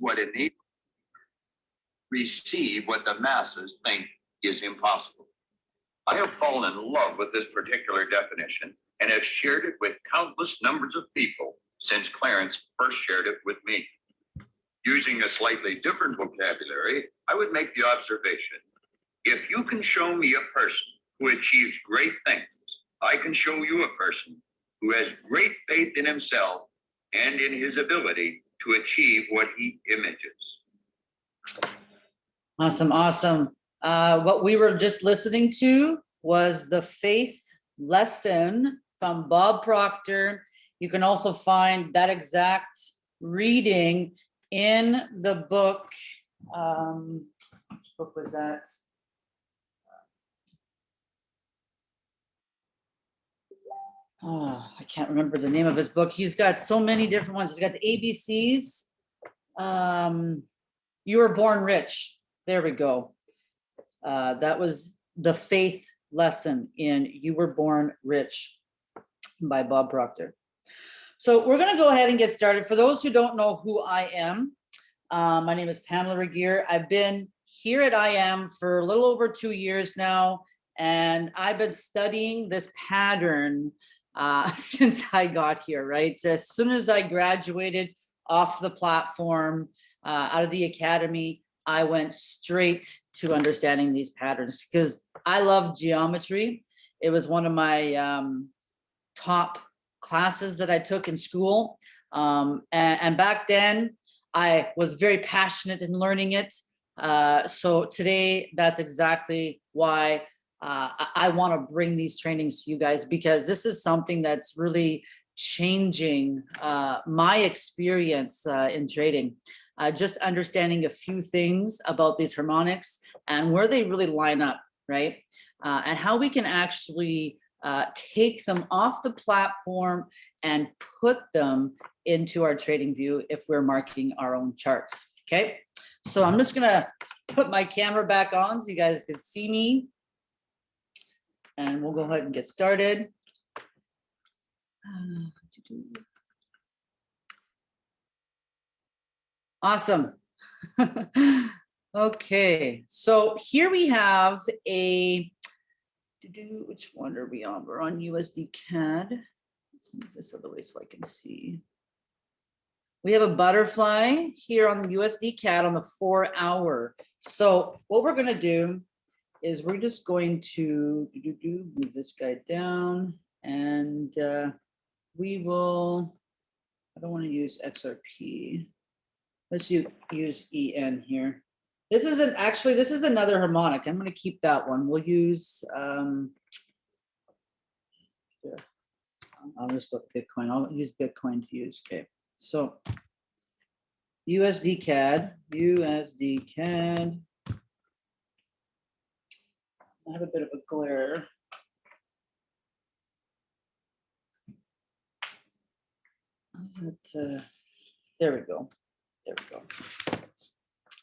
what enables receive what the masses think is impossible. I have fallen in love with this particular definition and have shared it with countless numbers of people since Clarence first shared it with me. Using a slightly different vocabulary, I would make the observation, if you can show me a person who achieves great things, I can show you a person who has great faith in himself and in his ability to achieve what he images. Awesome, awesome. Uh, what we were just listening to was the faith lesson from Bob Proctor. You can also find that exact reading in the book. Um, which book was that? Oh, I can't remember the name of his book. He's got so many different ones. He's got the ABCs. Um, you were born rich. There we go. Uh, that was the faith lesson in You Were Born Rich by Bob Proctor. So we're going to go ahead and get started. For those who don't know who I am, uh, my name is Pamela Regier. I've been here at IM for a little over two years now, and I've been studying this pattern uh, since I got here, right? As soon as I graduated off the platform, uh, out of the academy, I went straight to understanding these patterns because I love geometry. It was one of my um, top classes that I took in school. Um, and, and, back then I was very passionate in learning it. Uh, so today that's exactly why uh, I, I want to bring these trainings to you guys because this is something that's really changing uh, my experience uh, in trading. Uh, just understanding a few things about these harmonics and where they really line up, right? Uh, and how we can actually uh, take them off the platform and put them into our trading view if we're marking our own charts, okay? So I'm just gonna put my camera back on so you guys can see me and we'll go ahead and get started. Awesome. okay, so here we have a, which one are we on? We're on USD CAD. Let's move this other way so I can see. We have a butterfly here on the USD CAD on the four hour. So what we're gonna do is we're just going to do, do, do, move this guy down and uh, we will, I don't want to use XRP. Let's use, EN here. This isn't actually, this is another harmonic. I'm going to keep that one. We'll use, um, yeah. I'll just go Bitcoin. I'll use Bitcoin to use. Okay. So USD CAD, USD CAD. I have a bit of a glare. It, uh, there we go. There we go.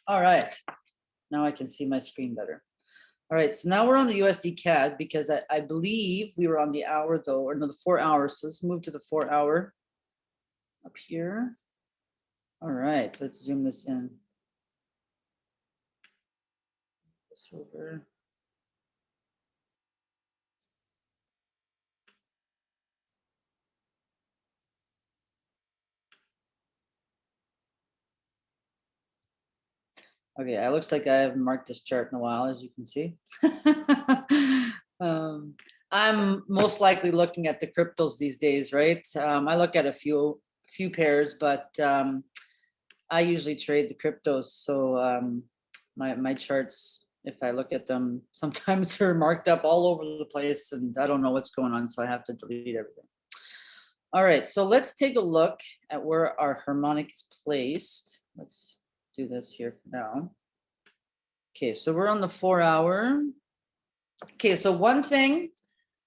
All right. Now I can see my screen better. All right, so now we're on the USD CAD because I, I believe we were on the hour though, or no, the four hours. So let's move to the four hour up here. All right, let's zoom this in. This over. Okay, it looks like I haven't marked this chart in a while, as you can see. um, I'm most likely looking at the cryptos these days, right? Um, I look at a few few pairs, but um, I usually trade the cryptos. So um, my, my charts, if I look at them, sometimes they're marked up all over the place and I don't know what's going on. So I have to delete everything. All right, so let's take a look at where our harmonic is placed. Let's do this here for now. Okay, so we're on the four hour. Okay, so one thing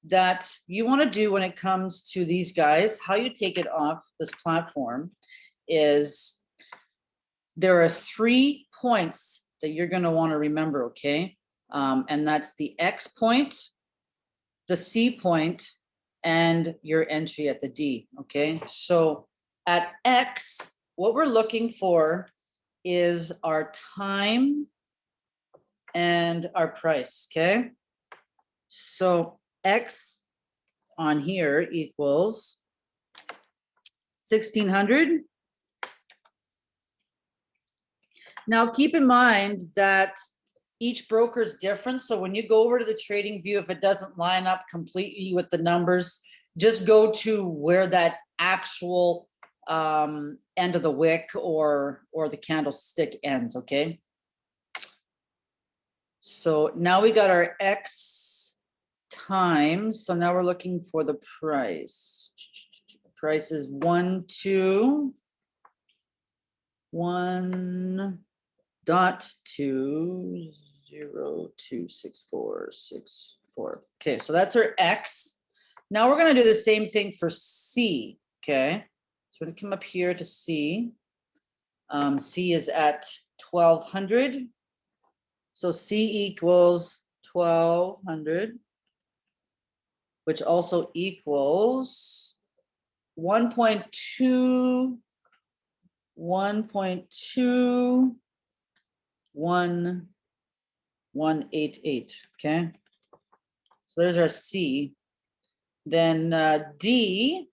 that you want to do when it comes to these guys, how you take it off this platform is there are three points that you're going to want to remember, okay? Um, and that's the X point, the C point, and your entry at the D, okay? So at X, what we're looking for is our time and our price, okay? So X on here equals sixteen hundred. Now, keep in mind that each broker is different, so when you go over to the trading view, if it doesn't line up completely with the numbers, just go to where that actual um end of the wick or or the candlestick ends, okay? So now we got our X times, so now we're looking for the price. Price is one, two, one dot two zero two six four six four. Okay, so that's our X. Now we're gonna do the same thing for C, okay? So we're gonna come up here to C. Um, C is at twelve hundred. So C equals twelve hundred. Which also equals one point two. One point two. One. One eight eight, okay? So there's our C. Then uh, D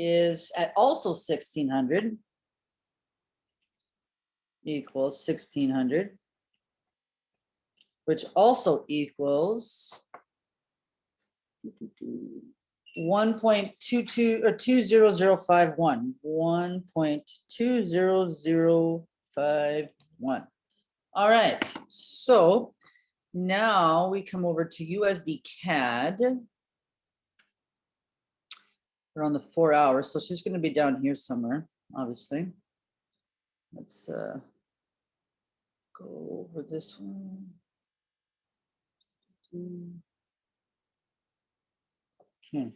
is at also sixteen hundred. Equals sixteen hundred. Which also equals. One point two two or two zero zero five one, one point two zero zero five one. All right, so now we come over to USD CAD. We're the four hours, so she's gonna be down here somewhere, obviously. Let's uh. Go over this one. Okay,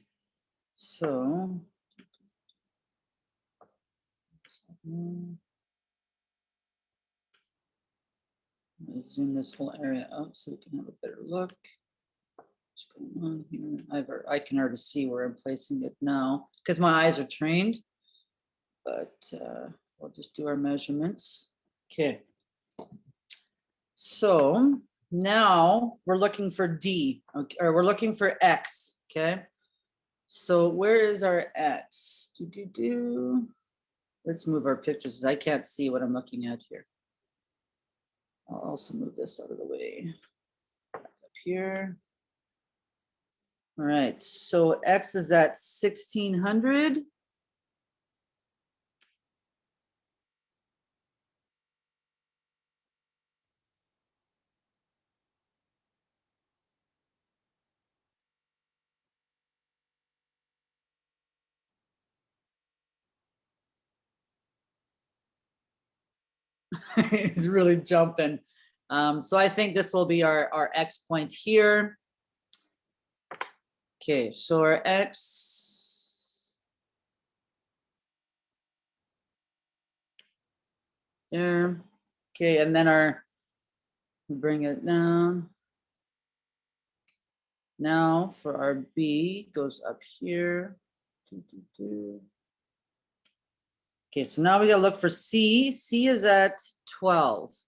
so. Zoom this whole area up so we can have a better look. What's going on here? I've, I can already see where I'm placing it now, because my eyes are trained. But uh, we'll just do our measurements. Okay. So now we're looking for D, okay, or we're looking for X, okay? So where is our X? Do, do, do. Let's move our pictures. I can't see what I'm looking at here. I'll also move this out of the way. Up here. All right, so X is at sixteen hundred. It's really jumping. Um, so I think this will be our, our X point here. Okay, so our X. There, okay, and then our, bring it down. Now for our B goes up here. Okay, so now we gotta look for C. C is at twelve. Oh.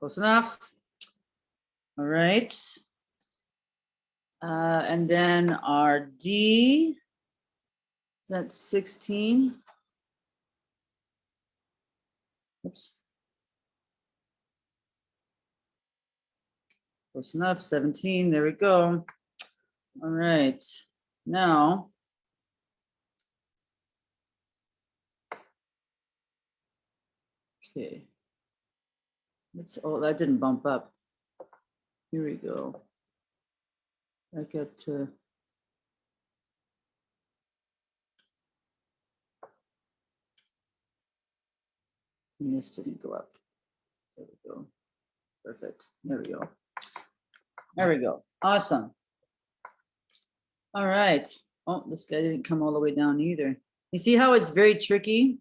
Close enough. All right. Uh, and then our D. Is that sixteen? Oops. Close enough, seventeen, there we go. All right, now. Okay. Let's, oh, that didn't bump up. Here we go. I got to. And this didn't go up. There we go. Perfect. There we go. There we go. Awesome. All right. Oh, this guy didn't come all the way down either. You see how it's very tricky?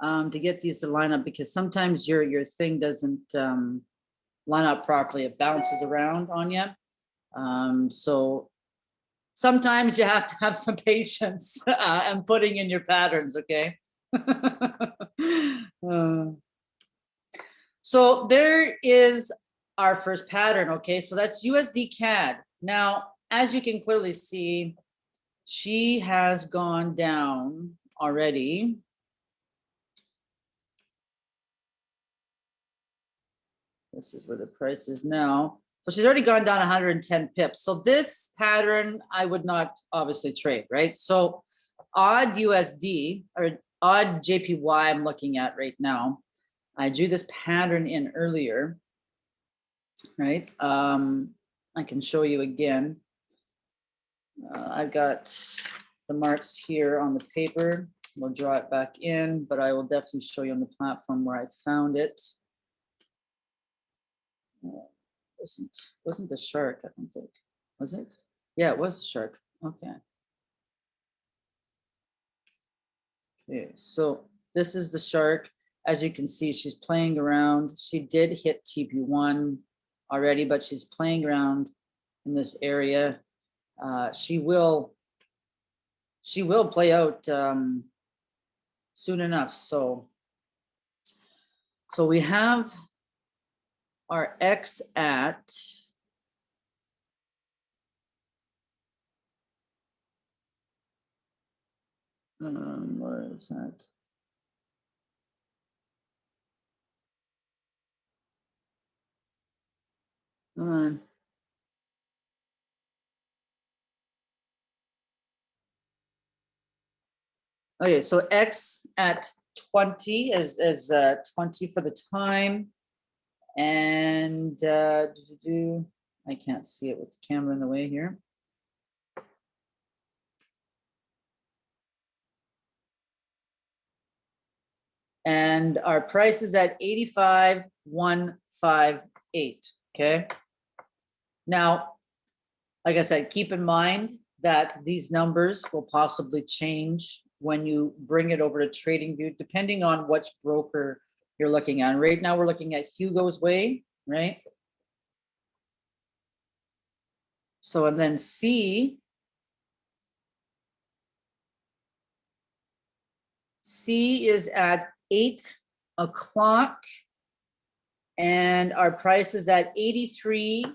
Um, to get these to line up because sometimes your, your thing doesn't, um, line up properly. It bounces around on you. Um, so sometimes you have to have some patience, uh, and putting in your patterns, okay? Uh, So there is our first pattern, okay? So that's USD CAD. Now, as you can clearly see, she has gone down already. This is where the price is now. So she's already gone down hundred and ten pips. So this pattern, I would not obviously trade, right? So odd USD or odd JPY I'm looking at right now. I drew this pattern in earlier. Right, um, I can show you again. Uh, I've got the marks here on the paper. We'll draw it back in, but I will definitely show you on the platform where I found it. Uh, Wasn't, wasn't the shark, I don't think, was it? Yeah, it was the shark, okay. Okay, so this is the shark. As you can see, she's playing around. She did hit TP one already, but she's playing around in this area. Uh, she will, she will play out um, soon enough, so. So we have our X at um, where is that? Come on. Okay, so X at twenty is, is uh, twenty for the time. And, uh, I can't see it with the camera in the way here. And our price is at eighty-five, one, five, eight, okay? Now, like I said, keep in mind that these numbers will possibly change when you bring it over to TradingView, depending on which broker you're looking at. Right now, we're looking at Hugo's Way, right? So, and then C. C is at eight o'clock. And our price is at eighty-three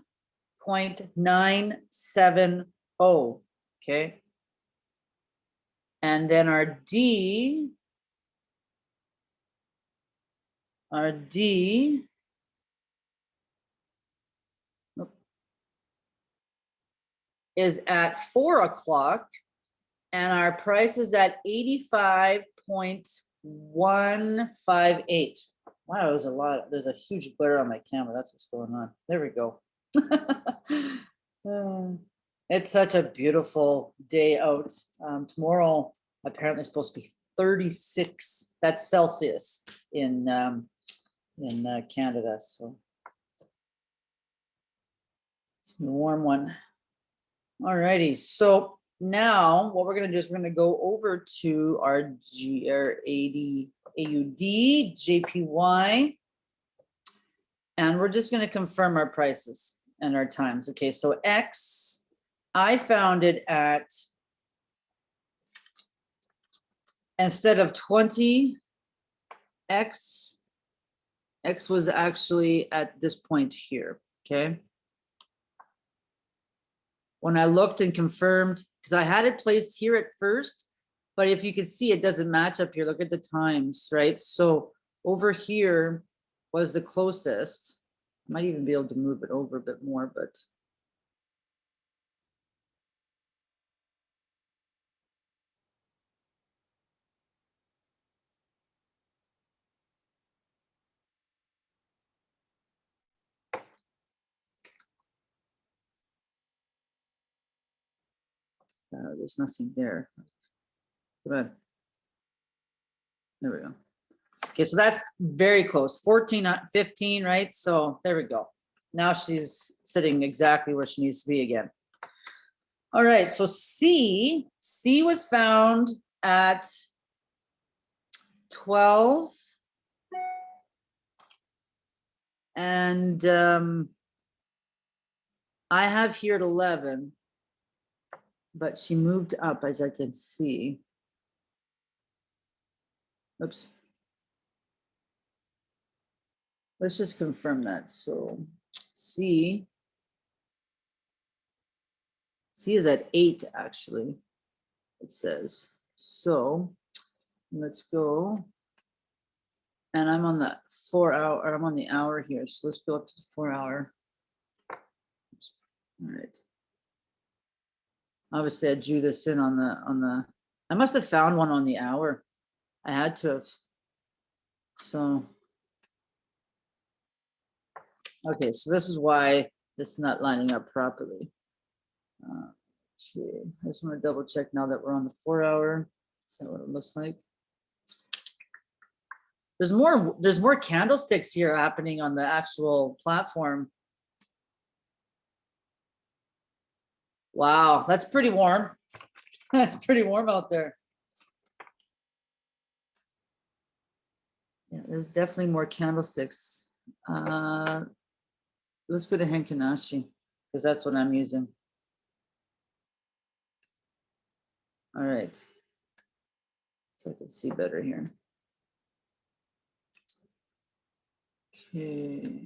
point nine seven oh, okay? And then our D. Our D. Is at four o'clock. And our price is at eighty-five point one five eight. Wow, there's a lot, there's a huge glare on my camera. That's what's going on. There we go. Uh, It's such a beautiful day out. Um, tomorrow apparently supposed to be thirty-six, that's Celsius in, um, in uh, Canada, so. It's a warm one. Alrighty, so now what we're gonna do is we're gonna go over to our G, our AD, AUD, JPY. And we're just gonna confirm our prices and our times. Okay, so X, I found it at instead of twenty, X, X was actually at this point here, okay? When I looked and confirmed, because I had it placed here at first, but if you can see, it doesn't match up here. Look at the times, right? So over here was the closest. Might even be able to move it over a bit more, but. Uh, there's nothing there. On. There we go. Okay, so that's very close, 14, uh, 15, right? So there we go. Now she's sitting exactly where she needs to be again. All right, so C, C was found at twelve. And um. I have here at eleven. But she moved up as I can see. Oops. Let's just confirm that, so C. C is at eight, actually. It says, so let's go. And I'm on the four hour, I'm on the hour here, so let's go up to the four hour. All right. Obviously, I drew this in on the, on the, I must have found one on the hour. I had to have. So. Okay, so this is why this is not lining up properly. Uh, Okay, I just want to double check now that we're on the four hour. Is that what it looks like? There's more, there's more candlesticks here happening on the actual platform. Wow, that's pretty warm. That's pretty warm out there. Yeah, there's definitely more candlesticks. Uh, Let's go to Heikin Ashi, because that's what I'm using. All right. So I can see better here. Okay.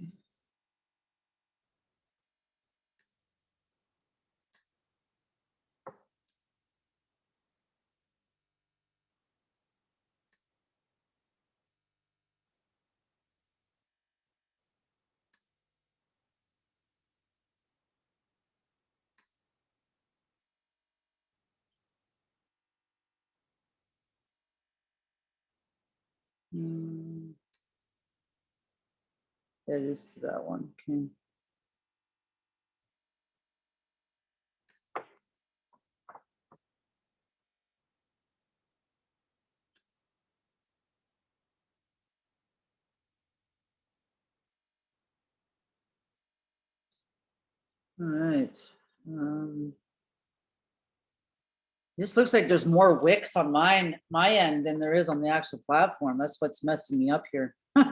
Hmm. That is to that one, okay. All right. um, This looks like there's more wicks on mine, my end than there is on the actual platform. That's what's messing me up here.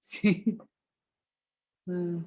See? Hmm.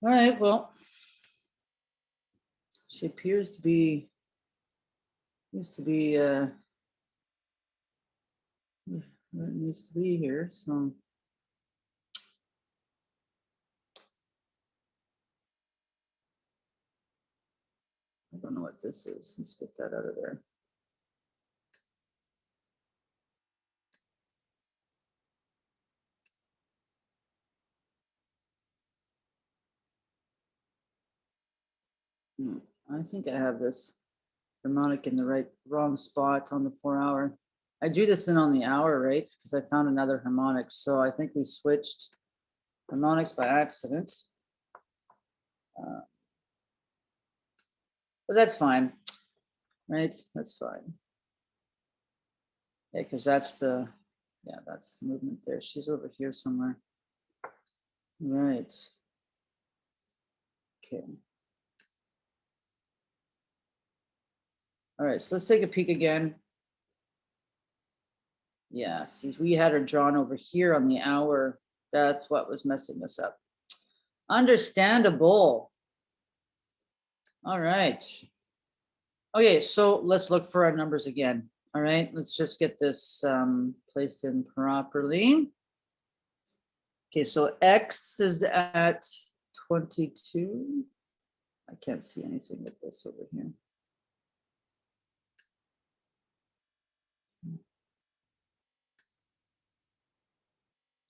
All right, well. She appears to be. Used to be, uh. It needs to be here, so. I don't know what this is. Let's get that out of there. Hmm, I think I have this harmonic in the right, wrong spot on the four hour. I drew this in on the hour, right? Because I found another harmonic, so I think we switched harmonics by accident. Uh, But that's fine, right? That's fine. Yeah, because that's the, yeah, that's the movement there. She's over here somewhere. Right. Okay. All right, so let's take a peek again. Yeah, we had her drawn over here on the hour. That's what was messing us up. Understandable. All right. Okay, so let's look for our numbers again. All right, let's just get this um, placed in properly. Okay, so X is at 22. I can't see anything with this over here.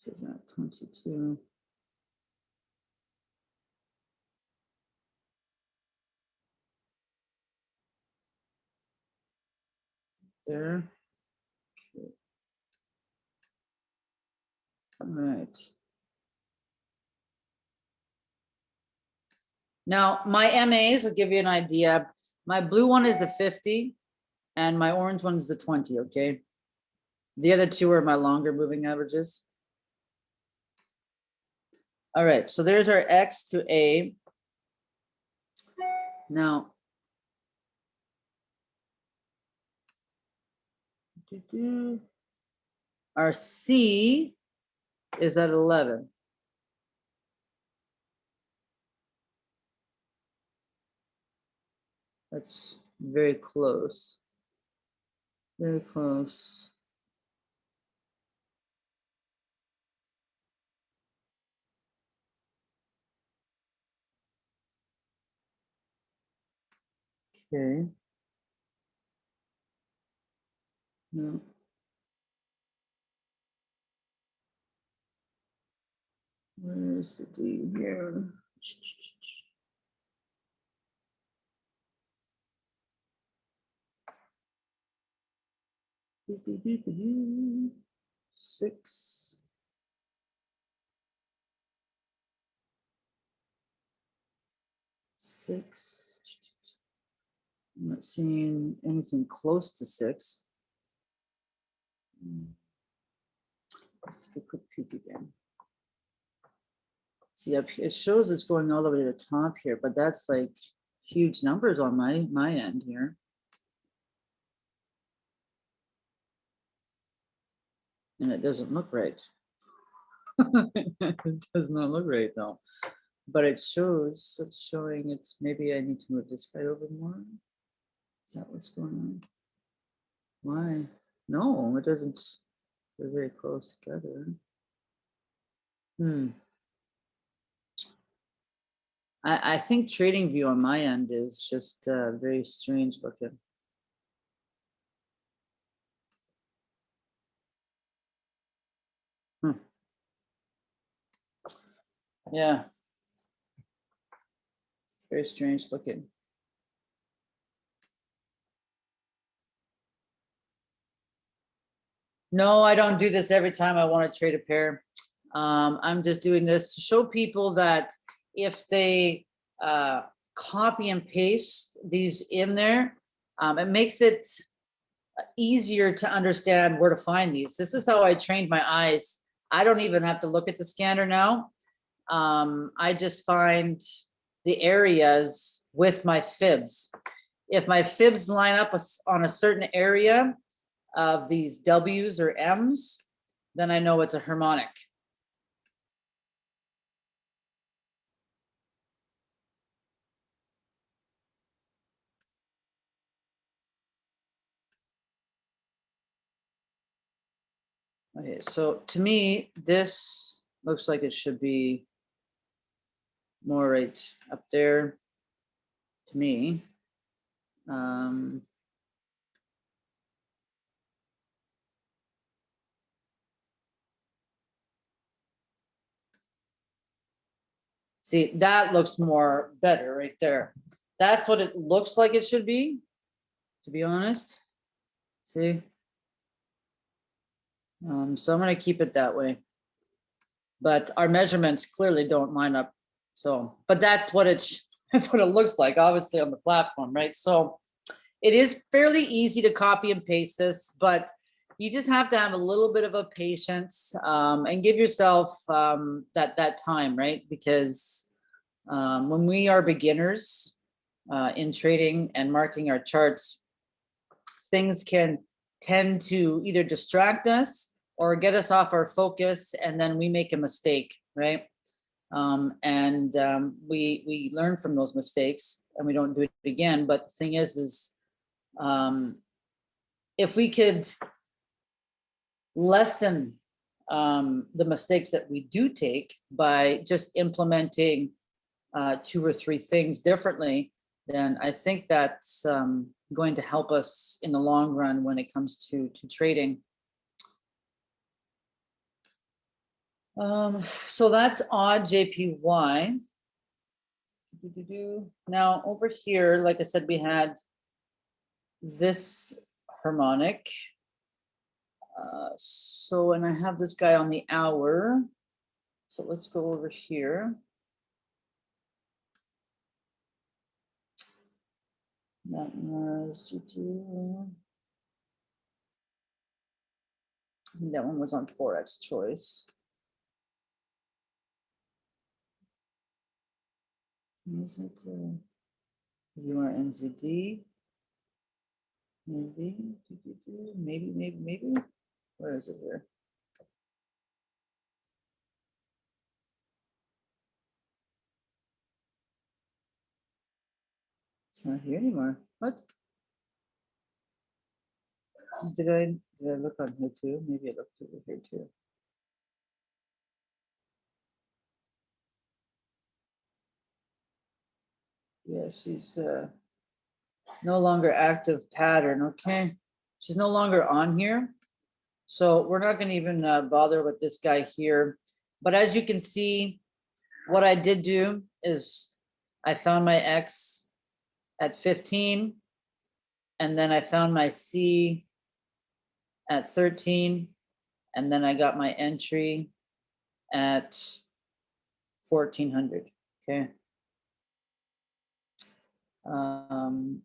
This is at 22. there. Euh. Okay. All right. Now, my MAs will give you an idea. My blue one is the fifty and my orange one is the twenty, okay? The other two are my longer moving averages. All right, so there's our X to A. Now. Our C is at eleven. That's very close. Very close. Okay. No. Where's the D here? Six. Six. I'm not seeing anything close to six. Hmm. Let's take a quick peek again. See up, here- it shows it's going all the way to the top here, but that's like huge numbers on my, my end here. And it doesn't look right. It does not look right though. But it shows, it's showing it's, maybe I need to move this guy over more. Is that what's going on? Why? No, it doesn't. They're very close together. Hmm. I, I think trading view on my end is just uh, very strange looking. Hmm. Yeah. It's very strange looking. No, I don't do this every time I want to trade a pair. Um, I'm just doing this to show people that if they uh, copy and paste these in there, um, it makes it easier to understand where to find these. This is how I trained my eyes. I don't even have to look at the scanner now. Um, I just find the areas with my fibs. If my fibs line up on a certain area of these Ws or Ms, then I know it's a harmonic. Okay, so to me, this looks like it should be more right up there to me. Um, See, that looks more better right there. That's what it looks like it should be, to be honest. See? Um, so I'm gonna keep it that way. But our measurements clearly don't line up, so, but that's what it's, that's what it looks like, obviously on the platform, right? So it is fairly easy to copy and paste this, but you just have to have a little bit of a patience um, and give yourself um, that, that time, right? Because um, when we are beginners uh, in trading and marking our charts, things can tend to either distract us or get us off our focus and then we make a mistake, right? Um, and um, we we learn from those mistakes and we don't do it again. But the thing is, is um, if we could lessen um, the mistakes that we do take by just implementing uh, two or three things differently, then I think that's um, going to help us in the long run when it comes to to trading. Um, so that's odd JPY. Now over here, like I said, we had this harmonic. Uh, so, and I have this guy on the hour. So let's go over here. That was. That one was on Forex choice. Is it, uh, you are NZD? Maybe, maybe, maybe, maybe, where is it here? It's not here anymore, what? Did I, did I look on here too? Maybe I looked over here too. Yeah, she's uh no longer active pattern, okay? She's no longer on here. So we're not gonna even uh, bother with this guy here. But as you can see, what I did do is I found my X at 15. And then I found my C at 13. And then I got my entry at 1400, okay? Um,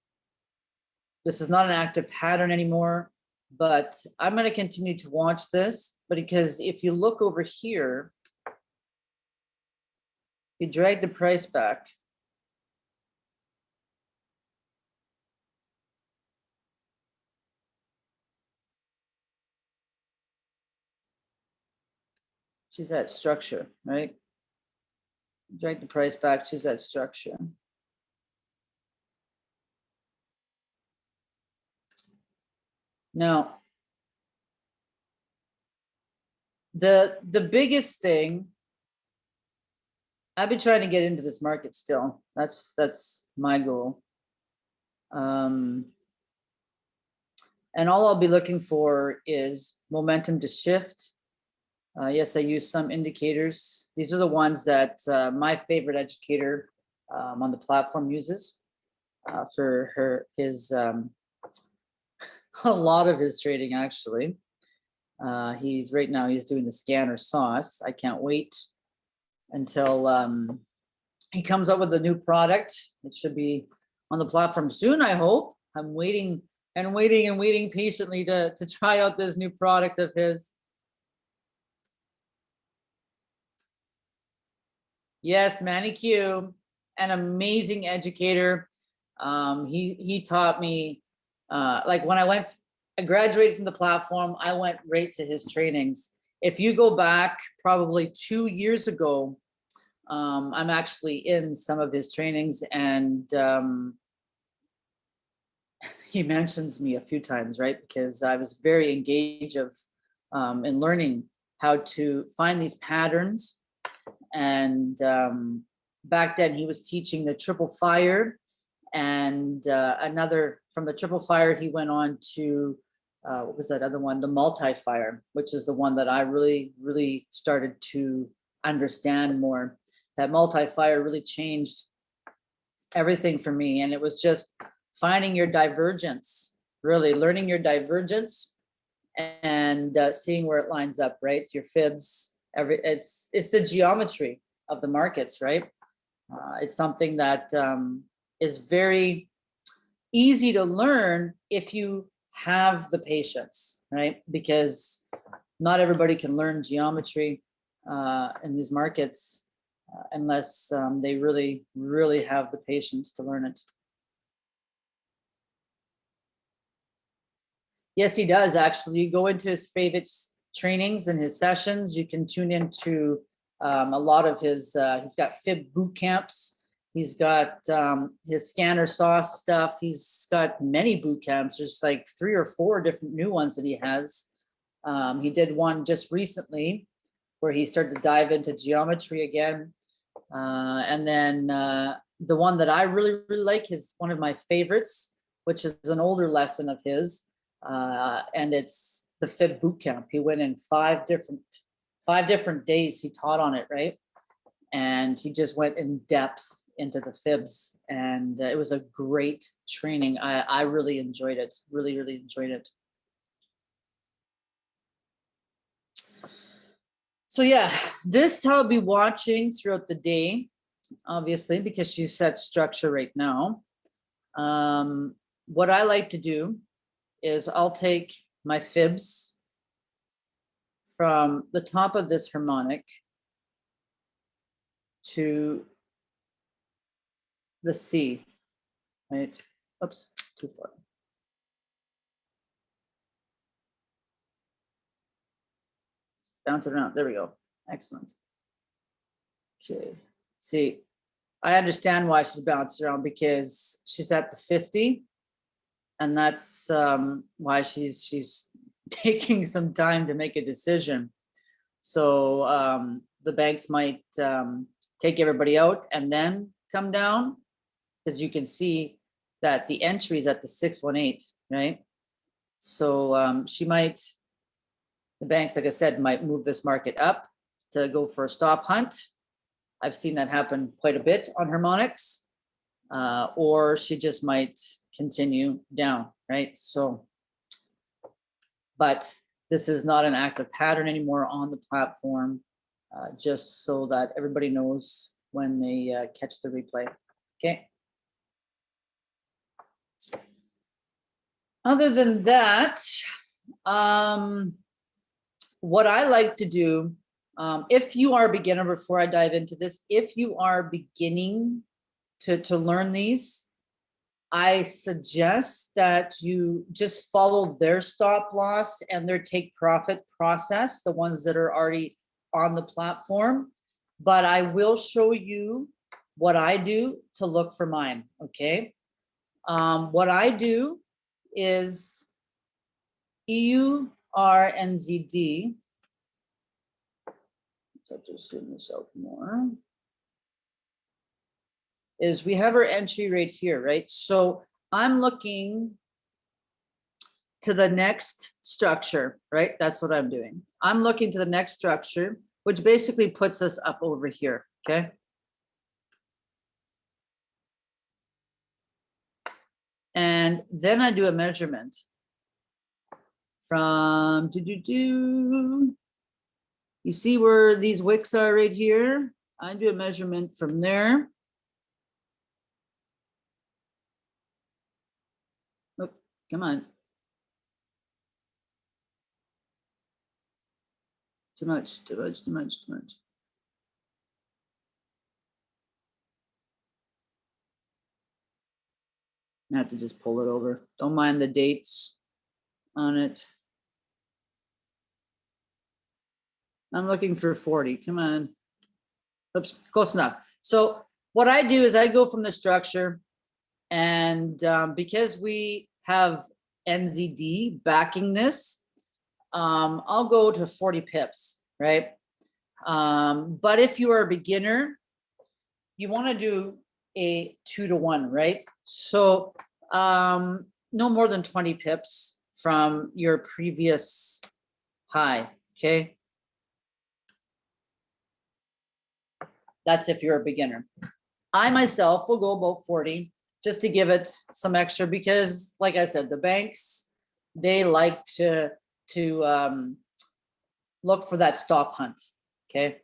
this is not an active pattern anymore, but I'm going to continue to watch this. But because if you look over here, you drag the price back. She's at structure, right? Drag the price back, she's at structure. Now, the, the biggest thing, I've been trying to get into this market still. That's, that's my goal. Um, and all I'll be looking for is momentum to shift. Uh, yes, I use some indicators. These are the ones that uh, my favorite educator um, on the platform uses uh, for her his um, a lot of his trading actually. Uh, he's right now he's doing the scanner sauce. I can't wait until um, he comes up with a new product. It should be on the platform soon, I hope. I'm waiting and waiting and waiting patiently to, to try out this new product of his. Yes, Manny Q, an amazing educator. Um, he, he taught me uh, like when I went, I graduated from the platform, I went right to his trainings. If you go back probably two years ago, um, I'm actually in some of his trainings and um, he mentions me a few times, right? Because I was very engaged of um, in learning how to find these patterns. And um, back then he was teaching the triple fire and uh, another from the triple fire, he went on to, uh, what was that other one? The multi-fire, which is the one that I really, really started to understand more. That multi-fire really changed everything for me. And it was just finding your divergence, really learning your divergence and uh, seeing where it lines up, right? Your fibs, every it's it's the geometry of the markets, right? Uh, it's something that um, is very easy to learn if you have the patience, right? Because not everybody can learn geometry uh, in these markets uh, unless um, they really, really have the patience to learn it. Yes, he does actually. You go into his favorite trainings and his sessions. You can tune into um, a lot of his, uh, he's got fib boot camps He's got um, his scanner sauce stuff. He's got many boot camps. There's like three or four different new ones that he has. Um, he did one just recently where he started to dive into geometry again. Uh, and then uh, the one that I really, really like is one of my favorites, which is an older lesson of his. Uh, and it's the Fib boot camp. He went in five different, five different days he taught on it, right? And he just went in depth into the fibs and uh, it was a great training. I, I really enjoyed it, really, really enjoyed it. So yeah, this I'll be watching throughout the day, obviously, because she's set structure right now. Um, what I like to do is I'll take my fibs from the top of this harmonic to the C, right? Oops, too far. Bounce it around. There we go. Excellent. Okay, see, I understand why she's bouncing around because she's at the 50. And that's um, why she's she's taking some time to make a decision. So um, the banks might um, take everybody out and then come down because you can see that the entry is at the 618, right? So um, she might, the banks, like I said, might move this market up to go for a stop hunt. I've seen that happen quite a bit on harmonics. Uh, or she just might continue down, right? So, but this is not an active pattern anymore on the platform, uh, just so that everybody knows when they uh, catch the replay, okay? Other than that, um, what I like to do, um, if you are a beginner, before I dive into this, if you are beginning to, to learn these, I suggest that you just follow their stop loss and their take profit process, the ones that are already on the platform. But I will show you what I do to look for mine, okay? Um, what I do is EU, R, and So just zoom this out more. Is we have our entry right here, right? So I'm looking to the next structure, right? That's what I'm doing. I'm looking to the next structure, which basically puts us up over here, okay? And then I do a measurement from do do do. You see where these wicks are right here? I do a measurement from there. Oh, come on. Too much, too much, too much, too much. I have to just pull it over. Don't mind the dates on it. I'm looking for 40. Come on. Oops, close enough. So what I do is I go from the structure and um, because we have NZD backing this, um, I'll go to 40 pips, right? Um, but if you are a beginner, you want to do a two to one, right? So um, no more than 20 pips from your previous high, okay? That's if you're a beginner. I myself will go about 40 just to give it some extra because like I said, the banks, they like to, to um, look for that stop hunt, okay?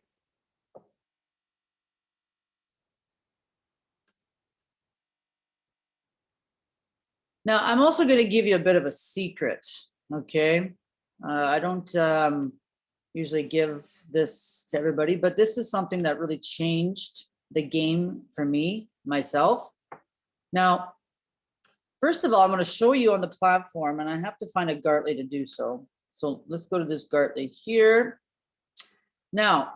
Now, I'm also going to give you a bit of a secret, okay? Uh, I don't um, usually give this to everybody, but this is something that really changed the game for me, myself. Now, first of all, I'm going to show you on the platform, and I have to find a Gartley to do so. So let's go to this Gartley here. Now,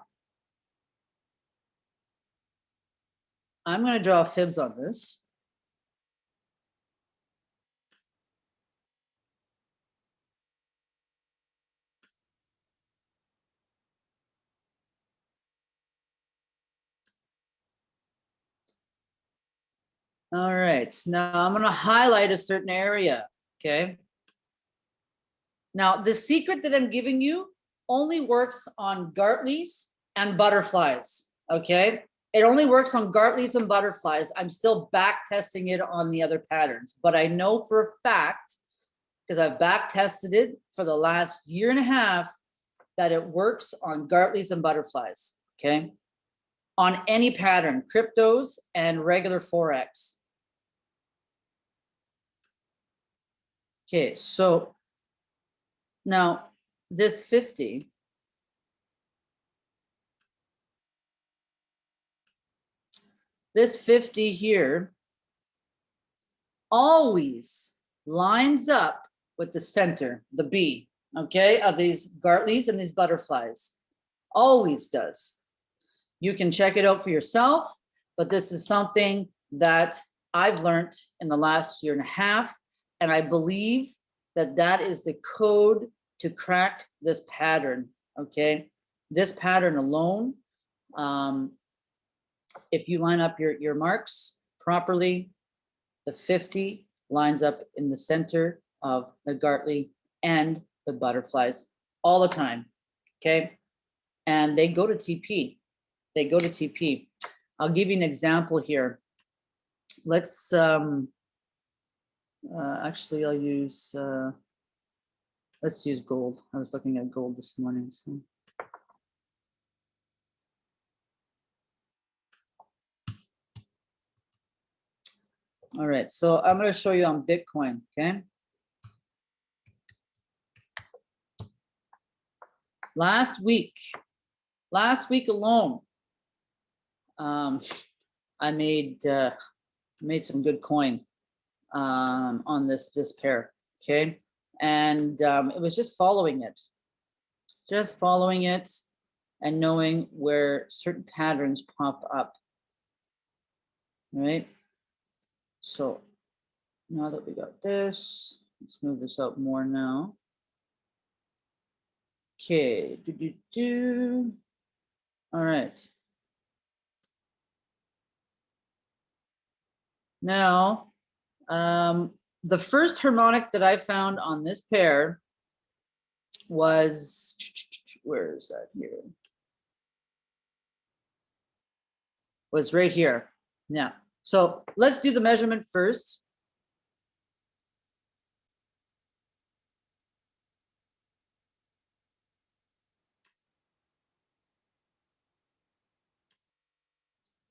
I'm going to draw fibs on this. All right, now I'm gonna highlight a certain area, okay? Now, the secret that I'm giving you only works on Gartleys and butterflies, Okay, it only works on Gartleys and butterflies. I'm still back testing it on the other patterns, but I know for a fact, because I've back tested it for the last year and a half, that it works on Gartleys and butterflies, okay? On any pattern, cryptos and regular Forex. Okay, so now this 50 this 50 here always lines up with the center, the B, okay, of these Gartleys and these butterflies. Always does. You can check it out for yourself, but this is something that I've learned in the last year and a half, and I believe that that is the code to crack this pattern, okay? This pattern alone, um, if you line up your, your marks properly, the 50 lines up in the center of the Gartley and the butterflies all the time, okay? And they go to TP, they go to TP. I'll give you an example here. Let's, um, uh, actually, I'll use, uh, let's use gold. I was looking at gold this morning, so. All right, so I'm gonna show you on Bitcoin, okay? Last week, last week alone, um, I made, uh, made some good coin, um, on this, this pair, okay? And, um, it was just following it, just following it and knowing where certain patterns pop up. Right? So now that we got this, let's move this up more now. Okay, do, do, do. All right. Now, um, the first harmonic that I found on this pair was, where is that here? Was right here. Yeah. So let's do the measurement first.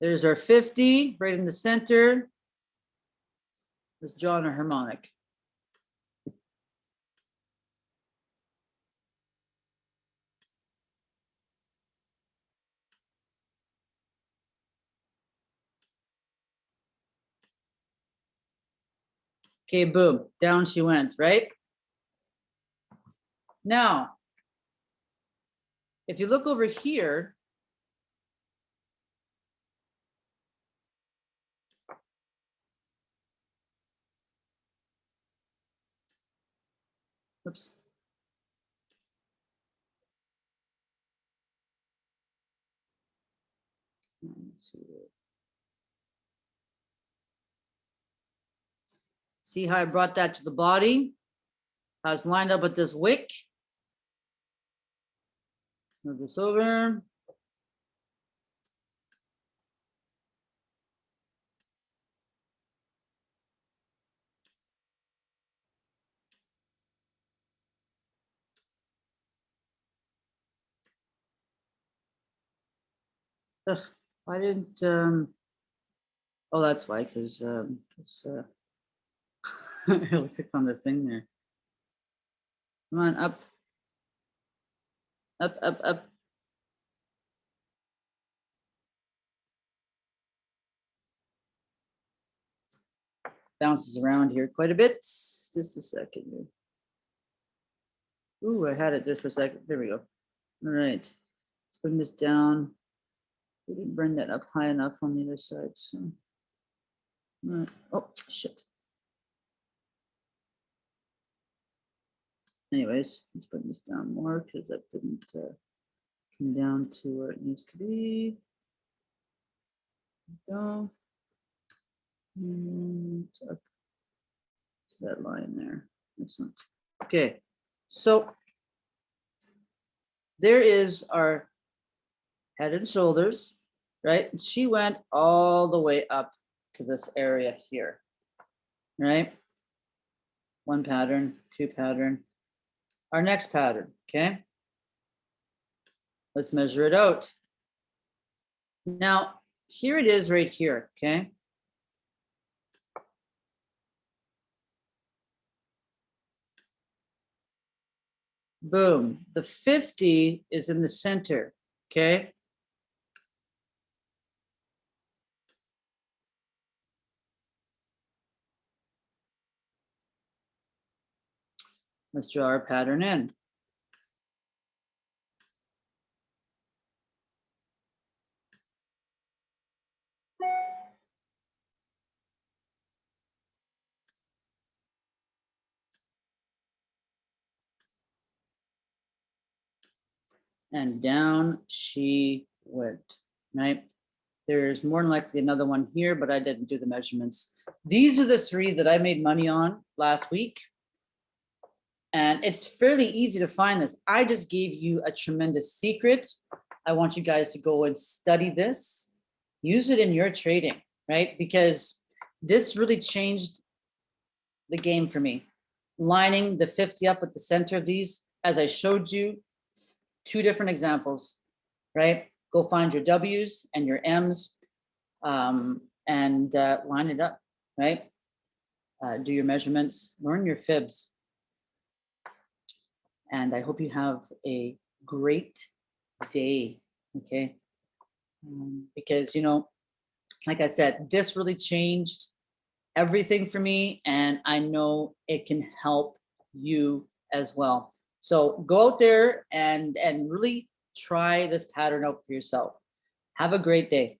There's our 50 right in the center. Draw on a harmonic. Okay, boom, down she went, right? Now, if you look over here, oops. See. How I brought that to the body? How it's lined up with this wick. Move this over. I didn't, um, oh, that's why, because, um, it's, uh, I clicked on the thing there. Come on, up. Up, up, up. Bounces around here quite a bit. Just a second. Ooh, I had it just for a second. There we go. All right. Let's bring this down. We didn't bring that up high enough on the other side, so. Right. Oh, shit. Anyways, let's bring this down more because that didn't uh, come down to where it needs to be. Go. And up to that line there. Excellent. Okay, so there is our head and shoulders. right? And She went all the way up to this area here, right? One pattern, two pattern. Our next pattern, okay? Let's measure it out. Now, here it is right here, okay? Boom, the 50 is in the center, okay? Let's draw our pattern in. And down she went, right? There's more than likely another one here, but I didn't do the measurements. These are the three that I made money on last week. And it's fairly easy to find this. I just gave you a tremendous secret. I want you guys to go and study this. Use it in your trading, right? Because this really changed the game for me. Lining the 50 up at the center of these, as I showed you, two different examples, right? Go find your Ws and your Ms um, and uh, line it up, right? Uh, do your measurements, learn your fibs. And I hope you have a great day, okay? Um, because, you know, like I said, this really changed everything for me and I know it can help you as well. So go out there and, and really try this pattern out for yourself. Have a great day.